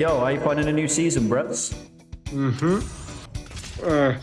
Yo, how you finding a new season, Bretts? Mm-hmm. Uh,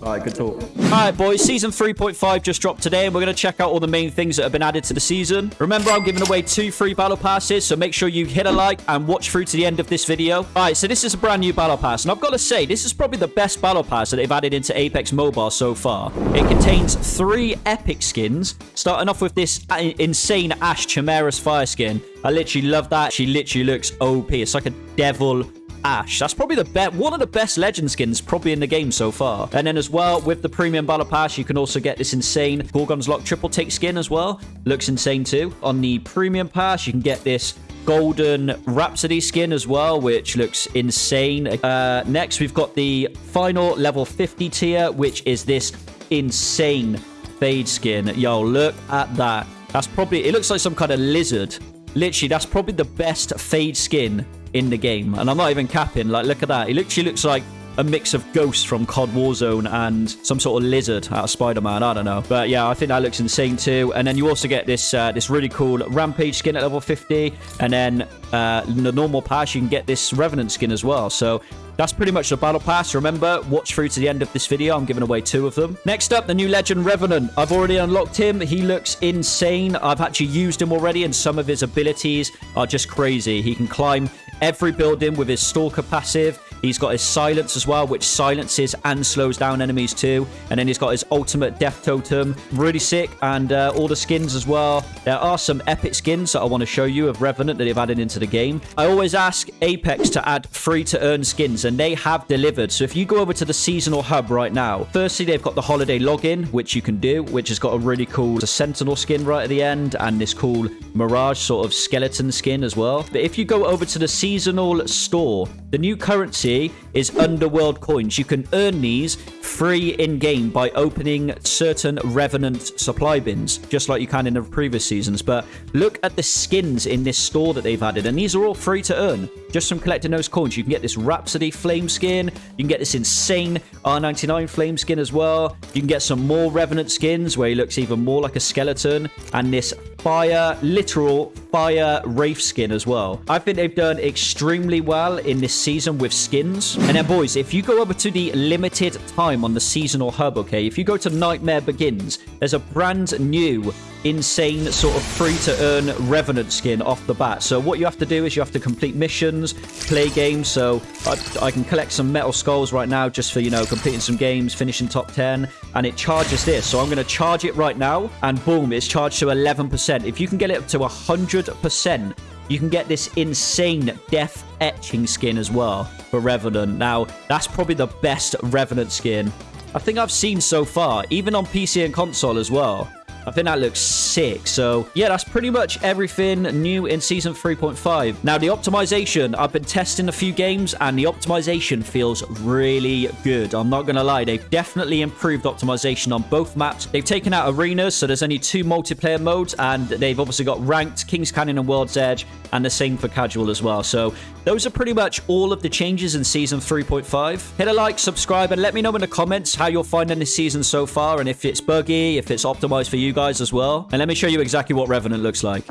All right, good talk. Alright boys, season 3.5 just dropped today and we're going to check out all the main things that have been added to the season. Remember I'm giving away two free battle passes, so make sure you hit a like and watch through to the end of this video. Alright, so this is a brand new battle pass and I've got to say, this is probably the best battle pass that they've added into Apex Mobile so far. It contains three epic skins, starting off with this uh, insane Ash Chimeras fire skin. I literally love that. She literally looks OP. It's like a devil Ash. That's probably the best, one of the best legend skins probably in the game so far. And then as well, with the premium battle pass, you can also get this insane Gorgon's Lock triple take skin as well. Looks insane too. On the premium pass, you can get this golden Rhapsody skin as well, which looks insane. Uh, next, we've got the final level 50 tier, which is this insane fade skin. Yo, look at that. That's probably, it looks like some kind of lizard. Literally, that's probably the best fade skin in the game. And I'm not even capping. Like, look at that. He literally looks like a mix of Ghost from COD Warzone and some sort of lizard out of Spider-Man. I don't know. But yeah, I think that looks insane too. And then you also get this uh, this really cool Rampage skin at level 50. And then uh, in the normal pass, you can get this Revenant skin as well. So that's pretty much the battle pass. Remember, watch through to the end of this video. I'm giving away two of them. Next up, the new legend Revenant. I've already unlocked him. He looks insane. I've actually used him already, and some of his abilities are just crazy. He can climb every building with his Stalker passive. He's got his silence as well, which silences and slows down enemies too. And then he's got his ultimate death totem. Really sick. And uh, all the skins as well. There are some epic skins that I want to show you of Revenant that they've added into the game. I always ask Apex to add free to earn skins and they have delivered. So if you go over to the seasonal hub right now, firstly, they've got the holiday login, which you can do, which has got a really cool Sentinel skin right at the end and this cool Mirage sort of skeleton skin as well. But if you go over to the seasonal store, the new currency is Underworld coins. You can earn these free in-game by opening certain Revenant supply bins, just like you can in the previous seasons. But look at the skins in this store that they've added, and these are all free to earn. Just from collecting those coins, you can get this Rhapsody Flame skin, you can get this insane R99 Flame skin as well, you can get some more Revenant skins where he looks even more like a skeleton, and this fire, literal fire Wraith skin as well. I think they've done extremely well in this season with skins. And then, boys, if you go over to the limited time on the seasonal hub, okay, if you go to Nightmare Begins, there's a brand new insane sort of free to earn revenant skin off the bat. So what you have to do is you have to complete missions play games. So I, I, can collect some metal skulls right now just for you know completing some games finishing top 10 and it charges this. So i'm going to charge it right now and boom it's charged to 11% if you can get it up to 100% you can get this insane death etching skin as well for revenant now that's probably the best revenant skin I think I've seen so far, even on PC and console as well. I think that looks sick. So, yeah, that's pretty much everything new in Season 3.5. Now, the optimization, I've been testing a few games, and the optimization feels really good. I'm not going to lie. They've definitely improved optimization on both maps. They've taken out arenas, so there's only two multiplayer modes, and they've obviously got ranked, King's Canyon and World's Edge, and the same for casual as well. So, those are pretty much all of the changes in Season 3.5. Hit a like, subscribe, and let me know in the comments how you're finding this season so far, and if it's buggy, if it's optimized for you guys guys as well. And let me show you exactly what Revenant looks like.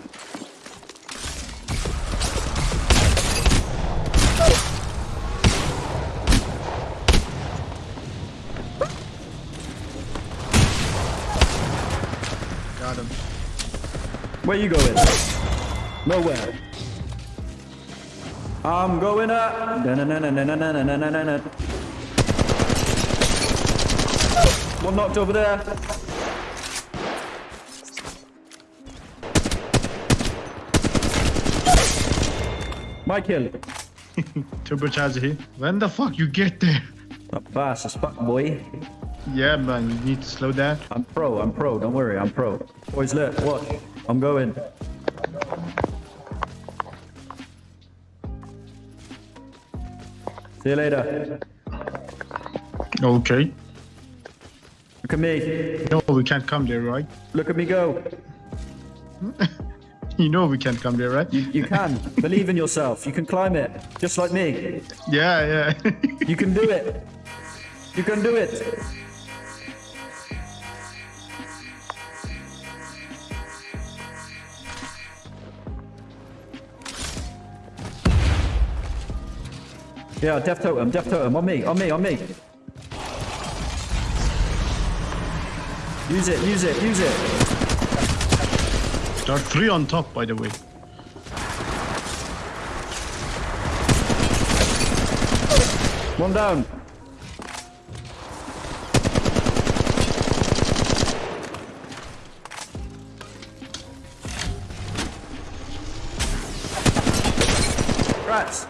Got him. Where you going? Nowhere. I'm going up. One knocked over there. My kill. Turbocharger here. When the fuck you get there? Not fast as fuck, boy. Yeah, man, you need to slow down. I'm pro, I'm pro. Don't worry, I'm pro. Boys, look, watch. I'm going. See you later. Okay. Look at me. No, we can't come there, right? Look at me go. You know we can't come there, right? You, you can. Believe in yourself. You can climb it. Just like me. Yeah, yeah. You can do it. You can do it. Yeah, death totem, death totem. On me, on me, on me. Use it, use it, use it. There are three on top, by the way. One down. Rats.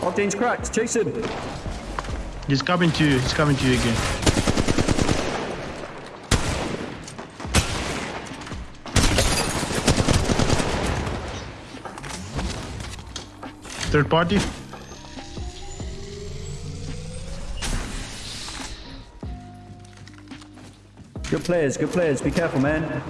Octane's cracked. Chase him. He's coming to you. He's coming to you again. Third party. Good players, good players. Be careful, man.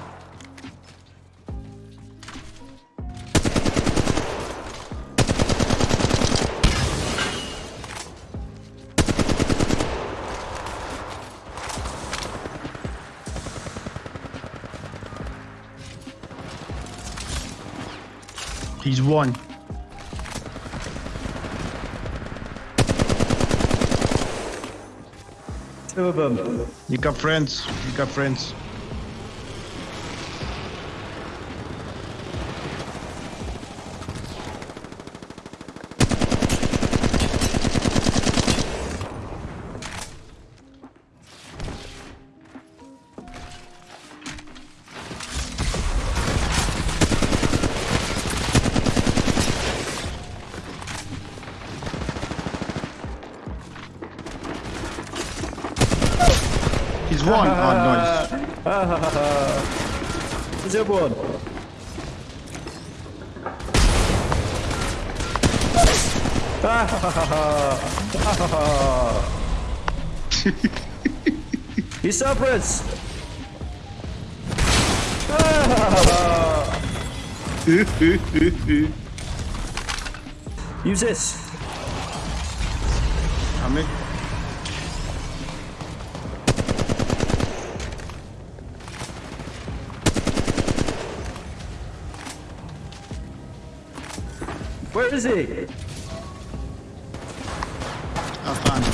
He's one. Them. You got friends. You got friends. He's one. Oh, nice. Where's the other one? He's Cerberus! Use this. Coming. Where is he? I found him.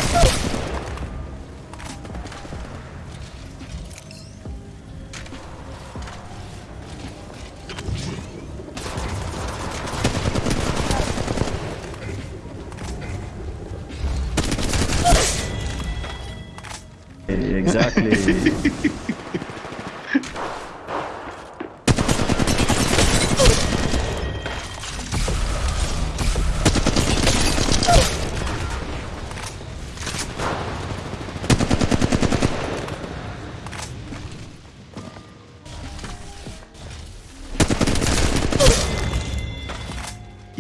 Exactly.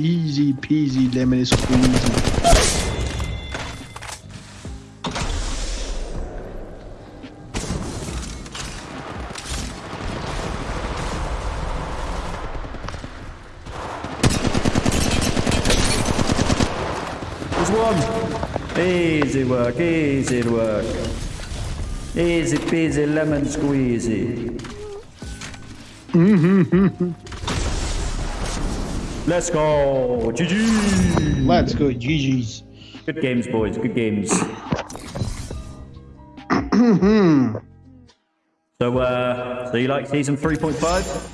Easy peasy lemon squeezy. There's one. Easy work, easy work. Easy peasy lemon squeezy. Let's go. GG. Let's go, GG's. Good games, boys. Good games. so, uh, so you like season 3.5?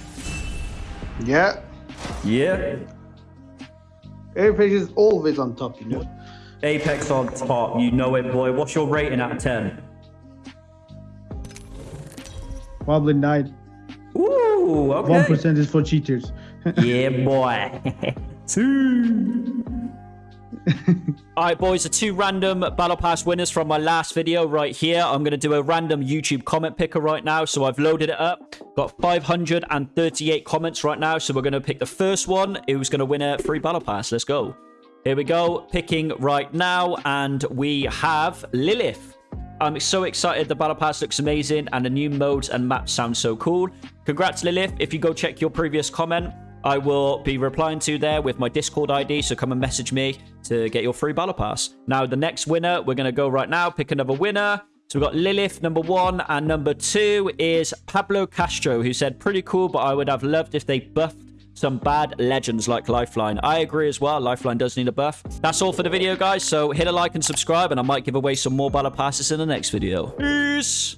Yeah. Yeah. Apex is always on top, you know. Apex on top. You know it, boy. What's your rating out of 10? Probably nine. Ooh, One okay. percent is for cheaters. Yeah, boy. Two. All right, boys, the two random Battle Pass winners from my last video right here. I'm going to do a random YouTube comment picker right now. So I've loaded it up. Got 538 comments right now. So we're going to pick the first one who's going to win a free Battle Pass. Let's go. Here we go. Picking right now. And we have Lilith. I'm so excited. The Battle Pass looks amazing. And the new modes and maps sound so cool. Congrats, Lilith. If you go check your previous comment, I will be replying to there with my Discord ID, so come and message me to get your free Battle Pass. Now, the next winner, we're going to go right now, pick another winner. So we've got Lilith, number one, and number two is Pablo Castro, who said, pretty cool, but I would have loved if they buffed some bad legends like Lifeline. I agree as well. Lifeline does need a buff. That's all for the video, guys. So hit a like and subscribe, and I might give away some more battle passes in the next video. Peace.